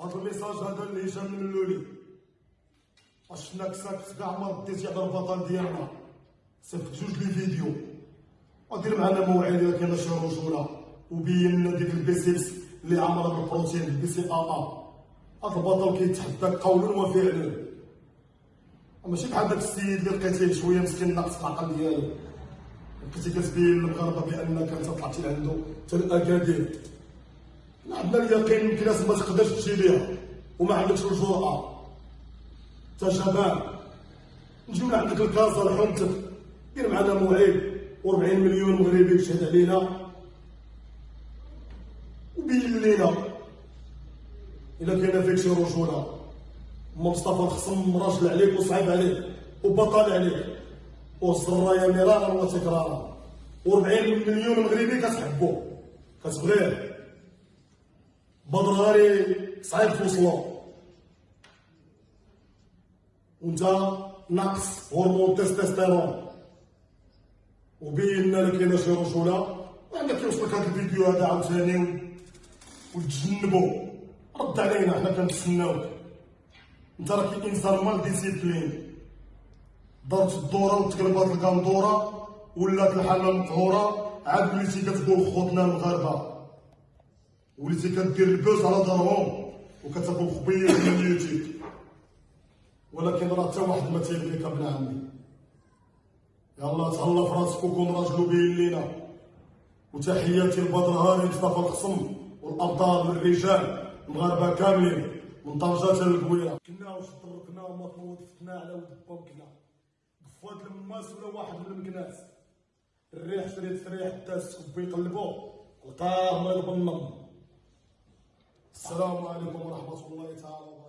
هذا ال message هذا إلى هشام الملولي. اشنا كساك كاع ما رديتي على البطل ديالنا؟ صيفط جوج les vidéos. ودير معنا موعد الا كاينة شي رجوله وبين لنا ديك ال biceps اللي عامره بالبروتين ال BCAA هذا البطل كيتحداك قولا وفعلا ماشي بحال داك السيد اللي لقيتيه شوية مسكين ناقص العقل ديالو. لقيتي كتبين للمغاربه بأنك أنت طلعتي لعندو حتى الاكادير اليقين يمكن ناس ما تقدرش تمشي ليها وما عندكش الجرأة انت شباب نجيو من عندك الكازا لحومتك دير معنا موعد و40 مليون مغربي يشهد علينا وبين لينا إلا كاينة فيك شي رجولة. ما مصطفى الخصم راجل عليك وصعيب عليك وبطل عليك. والرايه مرارا وتكرارا. و40 مليون مغربي كتحبو كتبغيه. بدراري صعيب توصلو وانت ناقص هرمون تستوستيرون. وبين لك كاينة شي رجوله وعندك كيوصلك هذا الفيديو هذا عاوتاني. وتجنبوا رد علينا حنا كنتسناوك إنت راك انسان mal discipliné. ضربت الدورة وتقلبات الكندوره ولات الحالة مقهوره عاد وليتي كتقول خوتنا المغاربة. وليتي كدير ال buzz على ظهرهم وكتاكل خبيز من اليوتيوب ولكن راه حتى واحد ما تيبغيك ابن عمي. يلا تهلا في راسك وكون راجل وبين لينا. وتحياتي لبدر هاري مصطفى لخصم والأبطال والرجال المغاربة كاملين من طنجه حتى للقويره كنا واش طرقنا وما توظفتنا على ود بوكنا. قفوات الماس ولا واحد من المكناس الريح شريت الريح داس كبي يقلبو لقاه ما يضمن. السلام عليكم ورحمة الله تعالى وبركاته.